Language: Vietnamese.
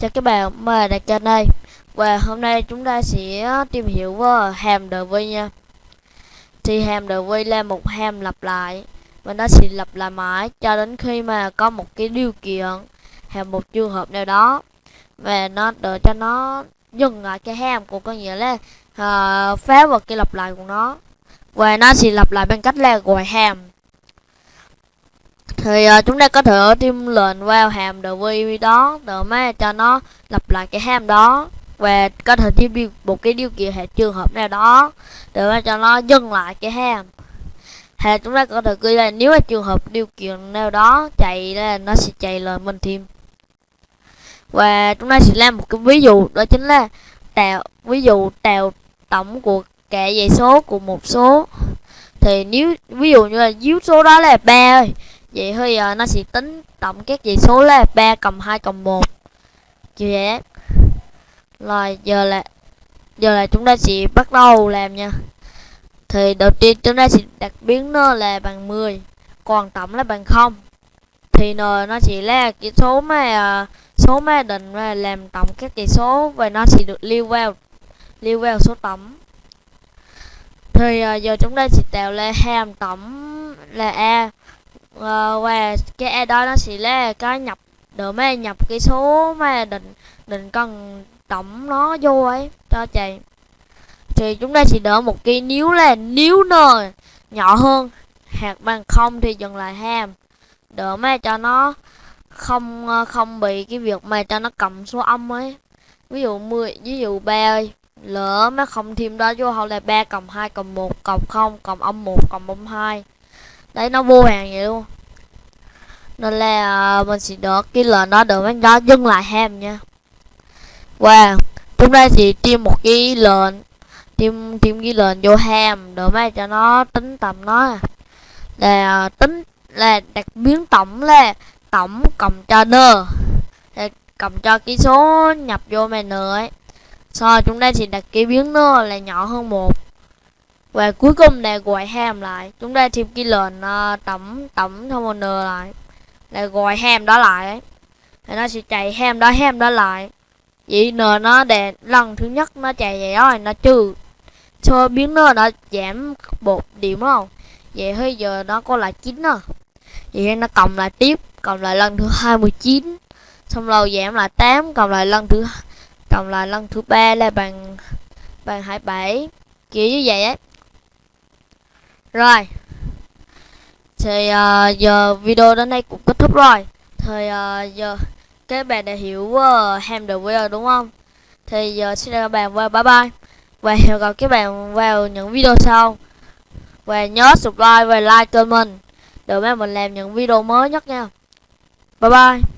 Chào các bạn, mời đặt kênh đây. Và hôm nay chúng ta sẽ tìm hiểu về hàm DV nha. Thì hàm DV là một hàm lặp lại Và nó sẽ lặp lại mãi cho đến khi mà có một cái điều kiện hay một trường hợp nào đó. Và nó đợi cho nó dừng lại cái hàm của có nghĩa là uh, phá vào cái lặp lại của nó. Và nó sẽ lặp lại bằng cách là gọi hàm thì uh, chúng ta có thể thêm lệnh vào hàm dv đó để mà cho nó lặp lại cái hàm đó. Và có thể thêm một cái điều kiện hệ trường hợp nào đó. Để mà cho nó dừng lại cái hàm. Hay chúng ta có thể ghi là nếu mà trường hợp điều kiện nào đó chạy là nó sẽ chạy lời mình thêm. Và chúng ta sẽ làm một cái ví dụ đó chính là tạo ví dụ tạo tổng của cả dãy số của một số. Thì nếu ví dụ như là dưới số đó là ba ơi vậy thì giờ nó sẽ tính tổng các dãy số là 3 cộng 2 cộng 1 như vậy rồi, giờ là giờ là chúng ta sẽ bắt đầu làm nha. Thì đầu tiên chúng ta sẽ đặt biến nó là bằng 10 còn tổng là bằng 0 thì n, nó chỉ là cái số mà ờ, số mà định là làm tổng các dãy số và nó sẽ được lưu vào lưu vào số tổng. Thì ờ, giờ chúng ta sẽ tạo ra hàm tổng là a. Ờ, và cái e đó nó sẽ là cái nhập được mà nhập cái số mà định định cần tổng nó vô ấy, cho chị. Thì chúng ta sẽ đỡ một cái nếu là nếu n nhỏ hơn, hạt bằng không thì dừng lại ham. Đỡ mà cho nó không ờ, không bị cái việc mà cho nó cầm số âm ấy. Ví dụ 10 ví dụ ba ơi, lỡ mà không thêm đó vô, hoặc là ba cộng hai cộng một cộng không cộng âm một cộng âm hai đấy nó vô hàng vậy luôn. Nên là uh, mình sẽ được cái lệnh đó được nó dừng lại hem nha. Và chúng nay thì tìm một cái lệnh tìm tìm cái lệnh vô ham để mà cho nó tính tầm nó. Là uh, tính là đặc biến tổng là tổng cộng cho n để cộng cho cái số nhập vô mày nữa ấy. Sau chúng ta thì đặt cái biến n là nhỏ hơn một và cuối cùng là gọi ham lại. Chúng ta thêm cái lệnh uh, tổng tổng thông n lại. Là gọi ham đó lại ấy. thì nó sẽ chạy ham đó ham đó lại. Vậy n nó để lần thứ nhất nó chạy vậy đó nó trừ. Cho biến nó nó giảm một điểm không vậy hơi giờ nó có lại chín à vậy nó cộng lại tiếp cộng lại lần thứ 29 xong rồi giảm lại 8 cộng lại lần thứ cộng lại lần thứ ba là bằng bằng 27 kiểu như vậy ấy rồi. Thì uh, giờ video đến đây cũng kết thúc rồi. Thì uh, giờ các bạn đã hiểu uh, ham được video đúng không? Thì giờ xin chào các bạn và bye bye. Và hẹn gặp các bạn vào những video sau. Và nhớ subscribe và like kênh mình để mà mình làm những video mới nhất nha. Bye bye.